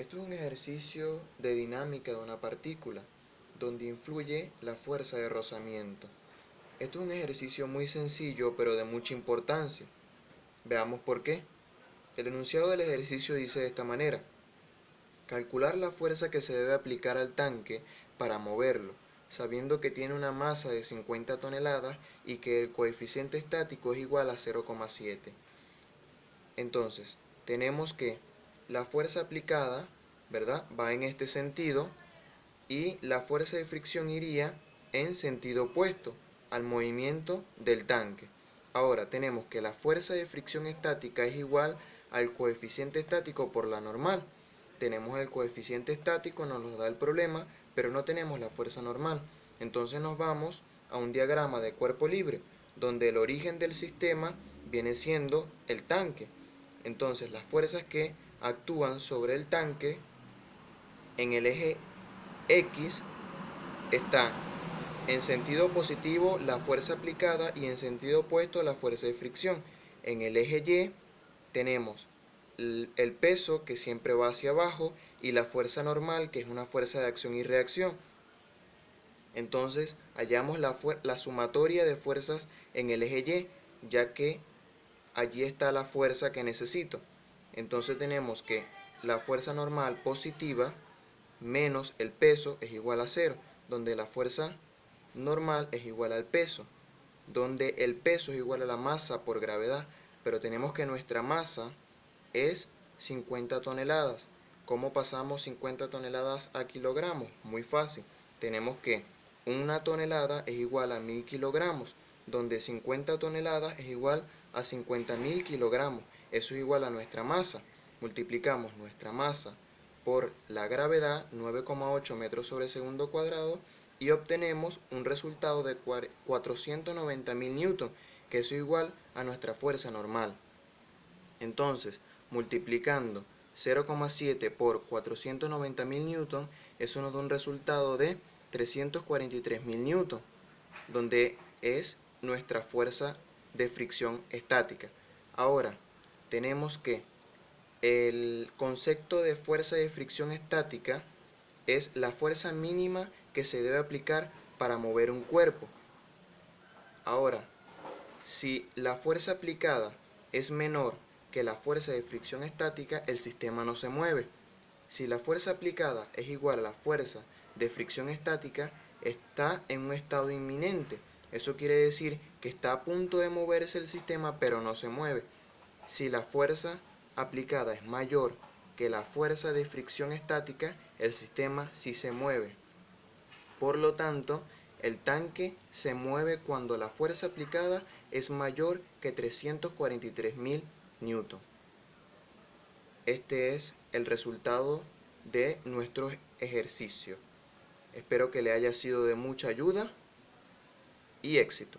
Esto es un ejercicio de dinámica de una partícula, donde influye la fuerza de rozamiento. Esto es un ejercicio muy sencillo, pero de mucha importancia. Veamos por qué. El enunciado del ejercicio dice de esta manera. Calcular la fuerza que se debe aplicar al tanque para moverlo, sabiendo que tiene una masa de 50 toneladas y que el coeficiente estático es igual a 0,7. Entonces, tenemos que la fuerza aplicada, ¿verdad? Va en este sentido y la fuerza de fricción iría en sentido opuesto al movimiento del tanque. Ahora tenemos que la fuerza de fricción estática es igual al coeficiente estático por la normal. Tenemos el coeficiente estático, nos lo da el problema, pero no tenemos la fuerza normal. Entonces nos vamos a un diagrama de cuerpo libre, donde el origen del sistema viene siendo el tanque. Entonces las fuerzas que actúan sobre el tanque en el eje X está en sentido positivo la fuerza aplicada y en sentido opuesto la fuerza de fricción. En el eje Y tenemos el peso que siempre va hacia abajo y la fuerza normal que es una fuerza de acción y reacción. Entonces hallamos la, la sumatoria de fuerzas en el eje Y ya que allí está la fuerza que necesito. Entonces tenemos que la fuerza normal positiva menos el peso es igual a cero, donde la fuerza normal es igual al peso, donde el peso es igual a la masa por gravedad, pero tenemos que nuestra masa es 50 toneladas. ¿Cómo pasamos 50 toneladas a kilogramos? Muy fácil. Tenemos que una tonelada es igual a 1000 kilogramos, donde 50 toneladas es igual a 50.000 kilogramos. Eso es igual a nuestra masa. Multiplicamos nuestra masa por la gravedad, 9,8 metros sobre segundo cuadrado, y obtenemos un resultado de 490.000 newton, que es igual a nuestra fuerza normal. Entonces, multiplicando 0,7 por 490.000 newton, eso nos da un resultado de 343.000 newton, donde es nuestra fuerza de fricción estática. Ahora, tenemos que el concepto de fuerza de fricción estática es la fuerza mínima que se debe aplicar para mover un cuerpo. Ahora, si la fuerza aplicada es menor que la fuerza de fricción estática, el sistema no se mueve. Si la fuerza aplicada es igual a la fuerza de fricción estática, está en un estado inminente. Eso quiere decir que está a punto de moverse el sistema, pero no se mueve. Si la fuerza aplicada es mayor que la fuerza de fricción estática, el sistema sí se mueve. Por lo tanto, el tanque se mueve cuando la fuerza aplicada es mayor que 343.000 newton. Este es el resultado de nuestro ejercicio. Espero que le haya sido de mucha ayuda y éxito.